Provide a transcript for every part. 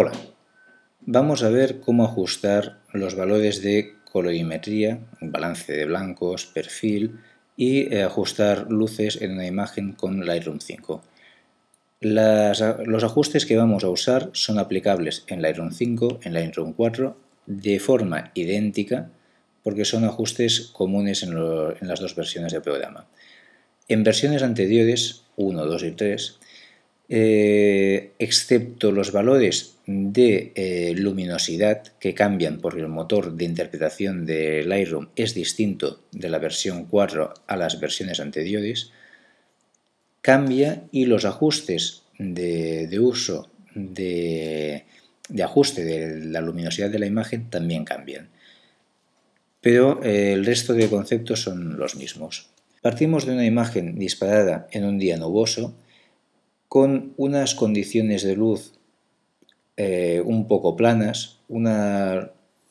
Hola, vamos a ver cómo ajustar los valores de colorimetría, balance de blancos, perfil y eh, ajustar luces en una imagen con Lightroom 5. los ajustes que vamos a usar son aplicables en Lightroom 5, en Lightroom 4, de forma idéntica porque son ajustes comunes en, en las dos versiones del programa. En versiones anteriores, 1, 2 y 3, eh, excepto los valores de eh, luminosidad que cambian porque el motor de interpretación de Lightroom es distinto de la versión 4 a las versiones anteriores, cambia y los ajustes de, uso de, ajuste de la luminosidad de la imagen también cambian. Pero eh, el resto de conceptos son los mismos. Partimos de una imagen disparada en un día nuboso con unas condiciones de luz eh, un poco planas, una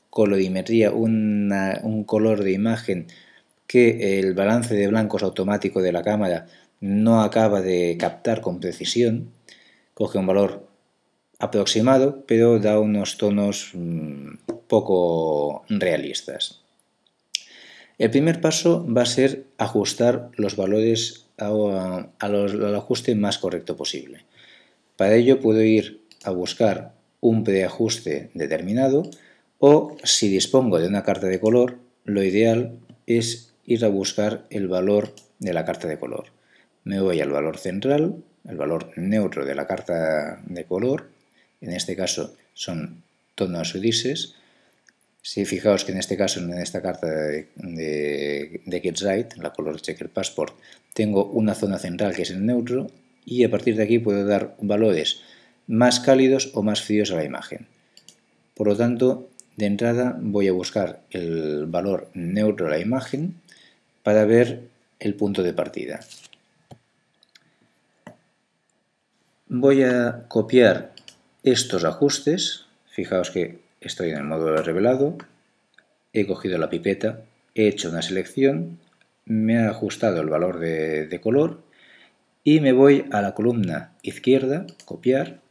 colorimetría, un color de imagen que el balance de blancos automático de la cámara no acaba de captar con precisión, coge un valor aproximado, pero da unos tonos mm, poco realistas. El primer paso va a ser ajustar los valores al ajuste más correcto posible. Para ello puedo ir a buscar un preajuste determinado o si dispongo de una carta de color, lo ideal es ir a buscar el valor de la carta de color. Me voy al valor central, el valor neutro de la carta de color, en este caso son tonos grises, si fijaos que en este caso, en esta carta de, de, de la Color Checker Passport, tengo una zona central que es el neutro y a partir de aquí puedo dar valores más cálidos o más fríos a la imagen. Por lo tanto, de entrada voy a buscar el valor neutro a la imagen para ver el punto de partida. Voy a copiar estos ajustes, fijaos que estoy en el módulo revelado, he cogido la pipeta, he hecho una selección, me ha ajustado el valor de, color y me voy a la columna izquierda, copiar,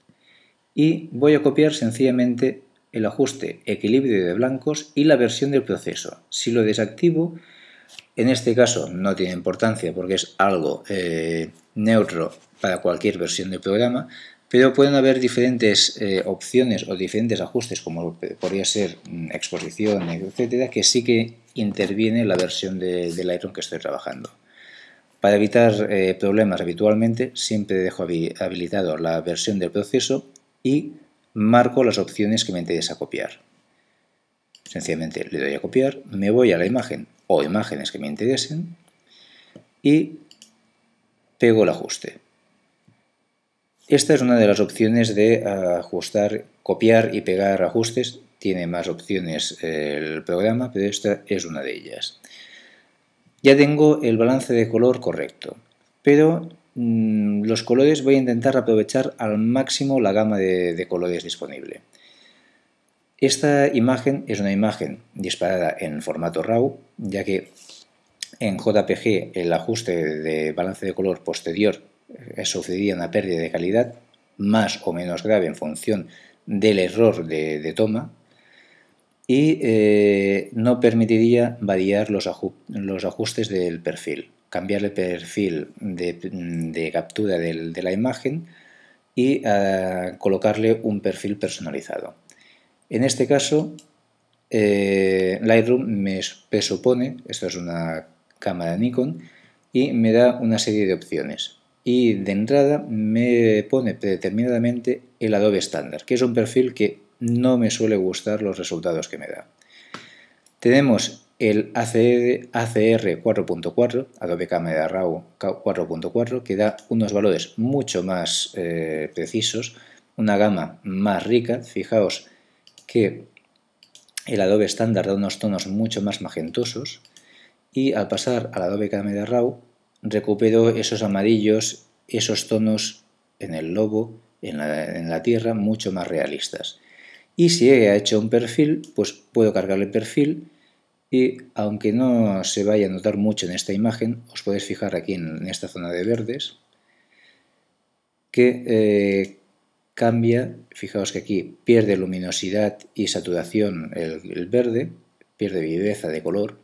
y voy a copiar sencillamente el ajuste equilibrio de blancos y la versión del proceso. Si lo desactivo, en este caso no tiene importancia porque es algo eh, neutro para cualquier versión del programa, pero pueden haber diferentes eh, opciones o diferentes ajustes, como podría ser mm, exposición, etcétera, que sí que interviene la versión de, Lightroom que estoy trabajando. Para evitar eh, problemas habitualmente, siempre dejo habilitado la versión del proceso y marco las opciones que me interesa copiar. Sencillamente le doy a copiar, me voy a la imagen o imágenes que me interesen y pego el ajuste. Esta es una de las opciones de ajustar, copiar y pegar ajustes. Tiene más opciones el programa, pero esta es una de ellas. Ya tengo el balance de color correcto, pero mm, los colores voy a intentar aprovechar al máximo la gama de, colores disponible. Esta imagen es una imagen disparada en formato RAW, ya que en JPG el ajuste de balance de color posterior sufriría una pérdida de calidad más o menos grave en función del error de, toma y eh, no permitiría variar los, ajustes del perfil, cambiar el perfil de, captura de la imagen y eh, colocarle un perfil personalizado. En este caso, eh, Lightroom me presupone, esto es una cámara Nikon, y me da una serie de opciones y de entrada me pone predeterminadamente el Adobe estándar, que es un perfil que no me suele gustar los resultados que me da. Tenemos el ACR, 4.4, Adobe Camera Raw 4.4, que da unos valores mucho más eh, precisos, una gama más rica. Fijaos que el Adobe estándar da unos tonos mucho más magentosos y al pasar al Adobe Camera Raw recupero esos amarillos, esos tonos en el lobo, en la, tierra, mucho más realistas. Y si he hecho un perfil, pues puedo cargar el perfil y aunque no se vaya a notar mucho en esta imagen, os podéis fijar aquí en esta zona de verdes, que eh, cambia, fijaos que aquí pierde luminosidad y saturación el, verde, pierde viveza de color,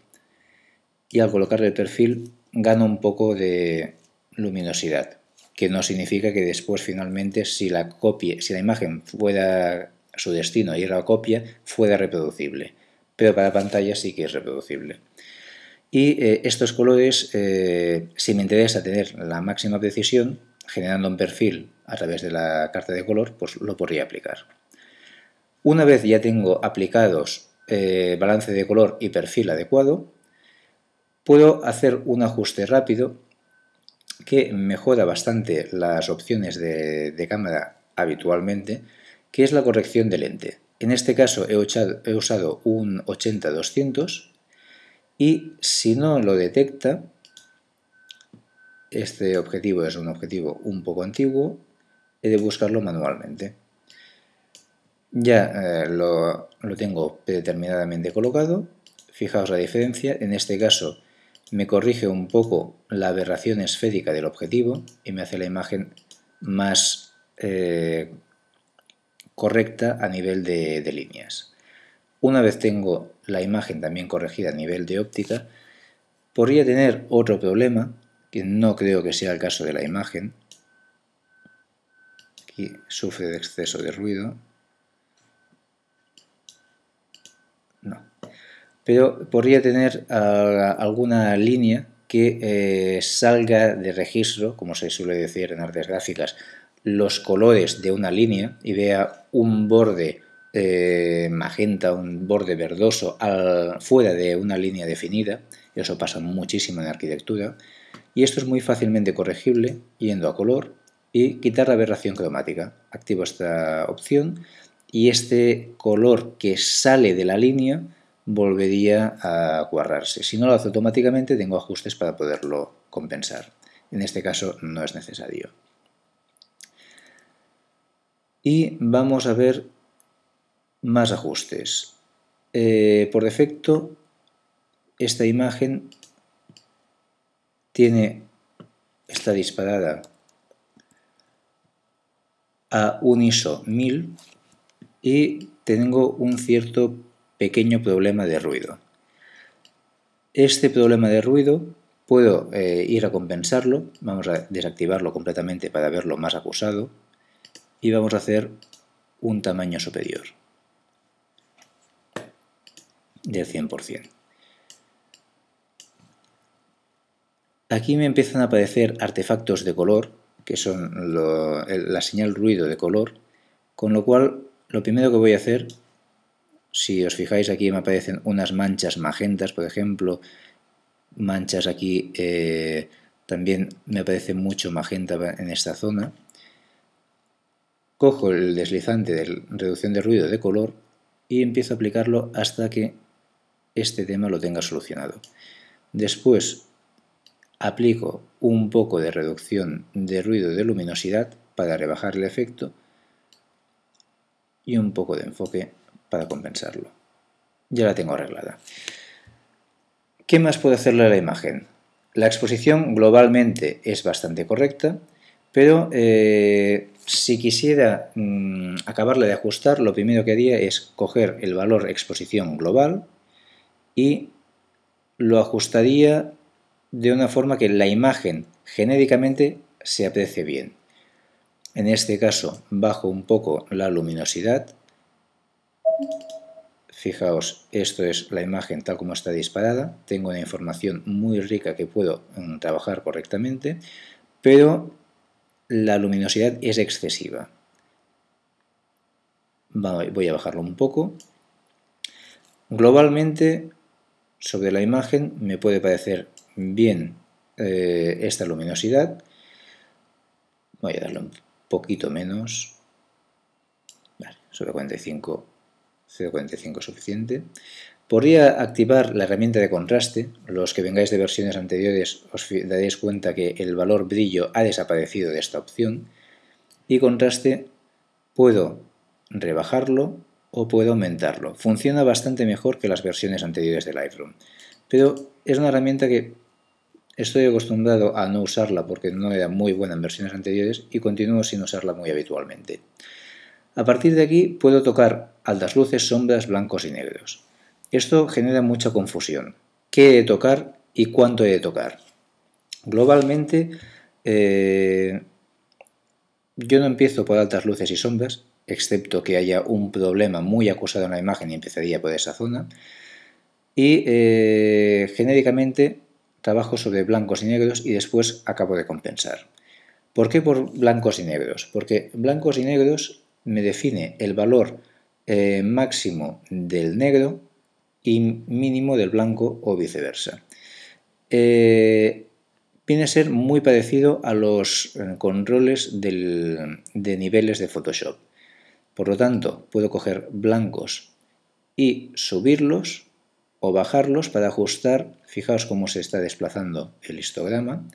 y al colocarle el perfil gana un poco de luminosidad, que no significa que después finalmente si la copia, si la imagen fuera su destino y la copia, fuera reproducible, pero para pantalla sí que es reproducible. Y eh, estos colores, eh, si me interesa tener la máxima precisión, generando un perfil a través de la carta de color, pues lo podría aplicar. Una vez ya tengo aplicados eh, balance de color y perfil adecuado, puedo hacer un ajuste rápido que mejora bastante las opciones de, cámara habitualmente, que es la corrección de lente. En este caso he usado, un 80-200 y si no lo detecta, este objetivo es un objetivo un poco antiguo, he de buscarlo manualmente. Ya eh, lo, lo, tengo predeterminadamente colocado, fijaos la diferencia, en este caso me corrige un poco la aberración esférica del objetivo y me hace la imagen más eh, correcta a nivel de, de líneas. Una vez tengo la imagen también corregida a nivel de óptica, podría tener otro problema, que no creo que sea el caso de la imagen, Aquí sufre de exceso de ruido. No. Pero podría tener ah, alguna línea que eh, salga de registro, como se suele decir en artes gráficas, los colores de una línea y vea un borde eh, magenta, un borde verdoso fuera de una línea definida. Eso pasa muchísimo en arquitectura. Y esto es muy fácilmente corregible yendo a color y quitar la aberración cromática. Activo esta opción y este color que sale de la línea volvería a cuadrarse. Si no lo hace automáticamente, tengo ajustes para poderlo compensar. En este caso no es necesario. Y vamos a ver más ajustes. Eh, por defecto, esta imagen tiene, está disparada a un ISO 1000 y tengo un cierto pequeño problema de ruido. Este problema de ruido puedo eh, ir a compensarlo, vamos a desactivarlo completamente para verlo más acusado y vamos a hacer un tamaño superior del 100%. Aquí me empiezan a aparecer artefactos de color que son la señal ruido de color, con lo cual lo primero que voy a hacer, si os fijáis aquí me aparecen unas manchas magentas, por ejemplo, manchas aquí, eh, también me aparece mucho magenta en esta zona, cojo el deslizante de reducción de ruido de color y empiezo a aplicarlo hasta que este tema lo tenga solucionado. Después aplico un poco de reducción de ruido de luminosidad para rebajar el efecto y un poco de enfoque para compensarlo. Ya la tengo arreglada. ¿Qué más puedo hacerle a la imagen? La exposición globalmente es bastante correcta, pero eh, si quisiera mm, acabarla de ajustar, lo primero que haría es coger el valor exposición global y lo ajustaría de una forma que la imagen genéricamente se aprecie bien. En este caso bajo un poco la luminosidad. Fijaos, esto es la imagen tal como está disparada. Tengo una información muy rica que puedo mm, trabajar correctamente, pero la luminosidad es excesiva. Voy a bajarlo un poco. Globalmente, sobre la imagen me puede parecer bien eh, esta luminosidad. Voy a darle un poquito menos. Vale, sobre 45, 0.45 es suficiente. Podría activar la herramienta de contraste. Los que vengáis de versiones anteriores os daréis cuenta que el valor brillo ha desaparecido de esta opción. Y contraste puedo rebajarlo o puedo aumentarlo. Funciona bastante mejor que las versiones anteriores de Lightroom. Pero es una herramienta que Estoy acostumbrado a no usarla porque no era muy buena en versiones anteriores y continúo sin usarla muy habitualmente. A partir de aquí puedo tocar altas luces, sombras, blancos y negros. Esto genera mucha confusión. ¿Qué he de tocar y cuánto he de tocar? Globalmente, eh, yo no empiezo por altas luces y sombras, excepto que haya un problema muy acusado en la imagen y empezaría por esa zona. Y eh, genéricamente trabajo sobre blancos y negros y después acabo de compensar. ¿Por qué por blancos y negros? Porque blancos y negros me define el valor eh, máximo del negro y mínimo del blanco o viceversa. Eh, viene a ser muy parecido a los eh, controles de niveles de Photoshop. Por lo tanto, puedo coger blancos y subirlos o bajarlos para ajustar, fijaos cómo se está desplazando el histograma,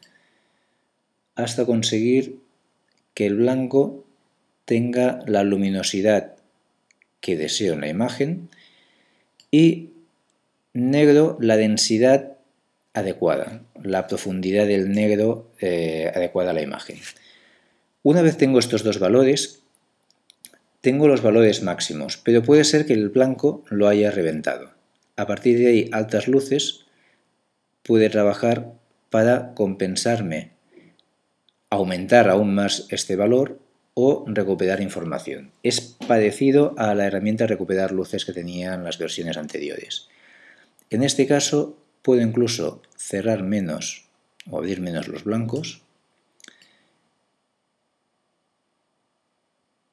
hasta conseguir que el blanco tenga la luminosidad que deseo en la imagen y negro la densidad adecuada, la profundidad del negro eh, adecuada a la imagen. Una vez tengo estos dos valores, tengo los valores máximos, pero puede ser que el blanco lo haya reventado. A partir de ahí, altas luces puede trabajar para compensarme, aumentar aún más este valor o recuperar información. Es parecido a la herramienta recuperar luces que tenían las versiones anteriores. En este caso puedo incluso cerrar menos o abrir menos los blancos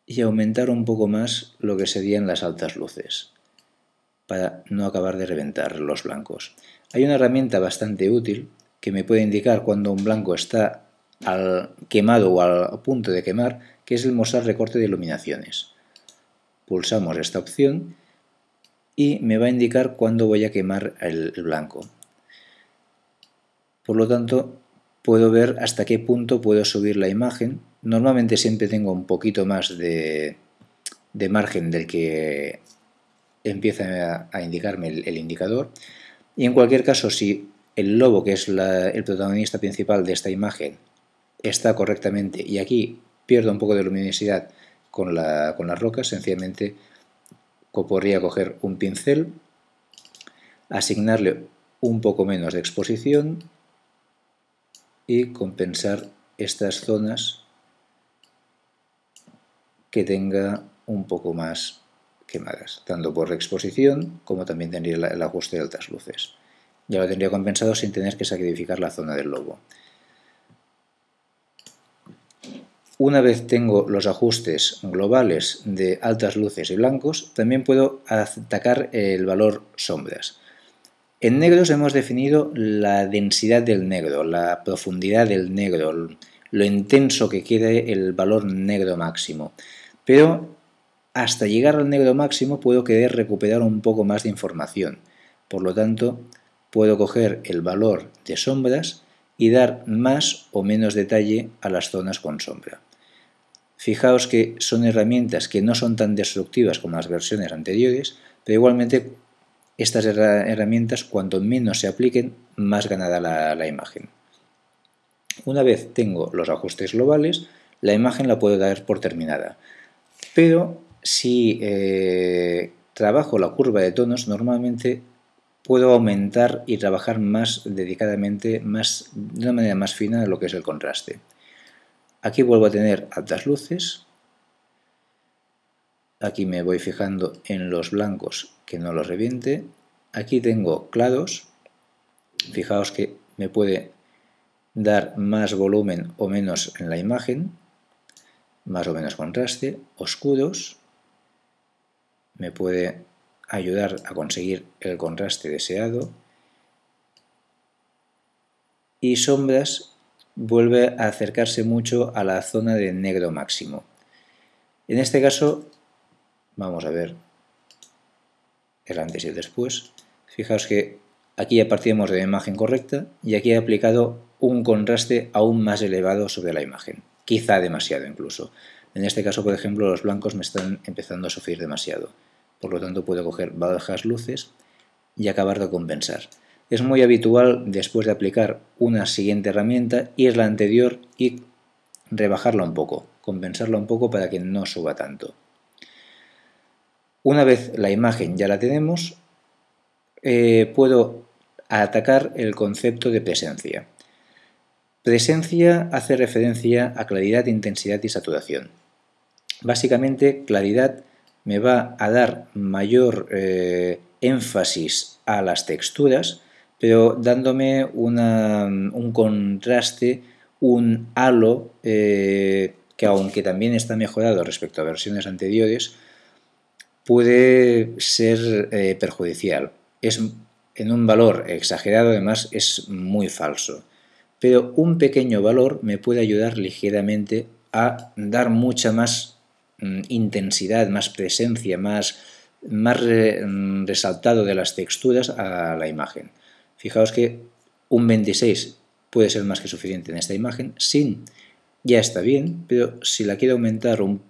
y aumentar un poco más lo que serían las altas luces para no acabar de reventar los blancos. Hay una herramienta bastante útil que me puede indicar cuando un blanco está al quemado o al punto de quemar, que es el mostrar recorte de iluminaciones. Pulsamos esta opción y me va a indicar cuándo voy a quemar el, blanco. Por lo tanto, puedo ver hasta qué punto puedo subir la imagen. Normalmente siempre tengo un poquito más de, de margen del que empieza a, indicarme el, indicador. Y en cualquier caso, si el lobo, que es el protagonista principal de esta imagen, está correctamente y aquí pierdo un poco de luminosidad con, la, con las rocas, sencillamente podría coger un pincel, asignarle un poco menos de exposición y compensar estas zonas que tenga un poco más quemadas, tanto por exposición como también tendría el ajuste de altas luces. Ya lo tendría compensado sin tener que sacrificar la zona del lobo. Una vez tengo los ajustes globales de altas luces y blancos, también puedo atacar el valor sombras. En negros hemos definido la densidad del negro, la profundidad del negro, lo intenso que quede el valor negro máximo. Pero hasta llegar al negro máximo puedo querer recuperar un poco más de información. Por lo tanto, puedo coger el valor de sombras y dar más o menos detalle a las zonas con sombra. Fijaos que son herramientas que no son tan destructivas como las versiones anteriores, pero igualmente estas herramientas cuanto menos se apliquen, más ganará la, la imagen. Una vez tengo los ajustes globales, la imagen la puedo dar por terminada. Pero si eh, trabajo la curva de tonos, normalmente puedo aumentar y trabajar más dedicadamente, más, de una manera más fina lo que es el contraste. Aquí vuelvo a tener altas luces. Aquí me voy fijando en los blancos que no los reviente. Aquí tengo claros. Fijaos que me puede dar más volumen o menos en la imagen, más o menos contraste, oscuros, me puede ayudar a conseguir el contraste deseado y sombras vuelve a acercarse mucho a la zona de negro máximo. En este caso, vamos a ver el antes y el después. Fijaos que aquí ya partimos de la imagen correcta y aquí he aplicado un contraste aún más elevado sobre la imagen, quizá demasiado incluso. En este caso, por ejemplo, los blancos me están empezando a sufrir demasiado. Por lo tanto, puedo coger bajas luces y acabar de compensar. Es muy habitual, después de aplicar una siguiente herramienta, ir la anterior y rebajarla un poco, compensarla un poco para que no suba tanto. Una vez la imagen ya la tenemos, eh, puedo atacar el concepto de presencia. Presencia hace referencia a claridad, intensidad y saturación. Básicamente, claridad me va a dar mayor eh, énfasis a las texturas, pero dándome un contraste, un halo eh, que aunque también está mejorado respecto a versiones anteriores, puede ser eh, perjudicial. Es en un valor exagerado, además es muy falso. Pero un pequeño valor me puede ayudar ligeramente a dar mucha más mm, intensidad, más presencia, más, más mm, resaltado de las texturas a la imagen. Fijaos que un 26 puede ser más que suficiente en esta imagen, sin ya está bien, pero si la quiero aumentar un,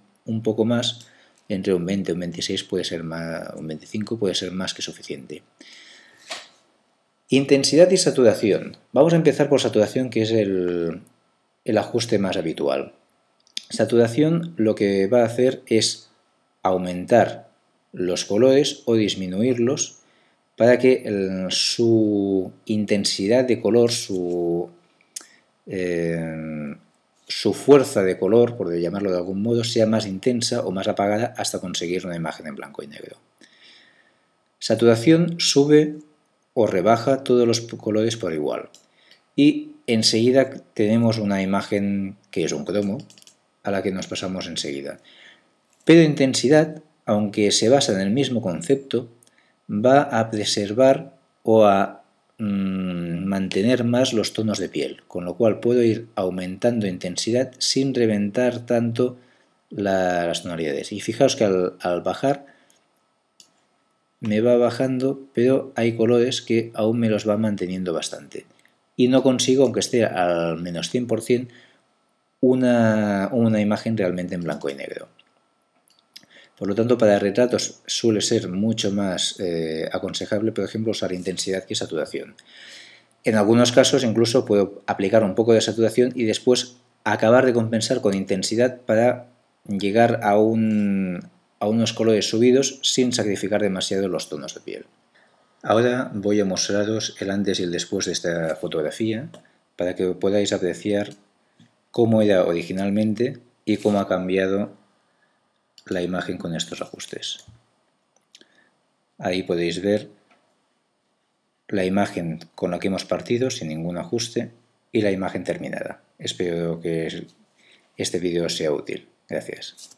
poco más, entre un 20 y un 26 puede ser más, un 25 puede ser más que suficiente. Intensidad y saturación. Vamos a empezar por saturación, que es el, el ajuste más habitual. Saturación lo que va a hacer es aumentar los colores o disminuirlos para que su intensidad de color, su eh, su fuerza de color, por llamarlo de algún modo, sea más intensa o más apagada hasta conseguir una imagen en blanco y negro. Saturación sube o rebaja todos los colores por igual. Y enseguida tenemos una imagen que es un cromo, a la que nos pasamos enseguida. Pero intensidad, aunque se basa en el mismo concepto, va a preservar o a Mm, mantener más los tonos de piel, con lo cual puedo ir aumentando intensidad sin reventar tanto las tonalidades. Y fijaos que al, al bajar me va bajando, pero hay colores que aún me los va manteniendo bastante. Y no consigo, aunque esté al menos 100%, una, una imagen realmente en blanco y negro. Por lo tanto, para retratos suele ser mucho más eh, aconsejable, por ejemplo, usar intensidad que saturación. En algunos casos incluso puedo aplicar un poco de saturación y después acabar de compensar con intensidad para llegar a, a unos colores subidos sin sacrificar demasiado los tonos de piel. Ahora voy a mostraros el antes y el después de esta fotografía para que podáis apreciar cómo era originalmente y cómo ha cambiado la imagen con estos ajustes. Ahí podéis ver la imagen con la que hemos partido sin ningún ajuste y la imagen terminada. Espero que este vídeo sea útil. Gracias.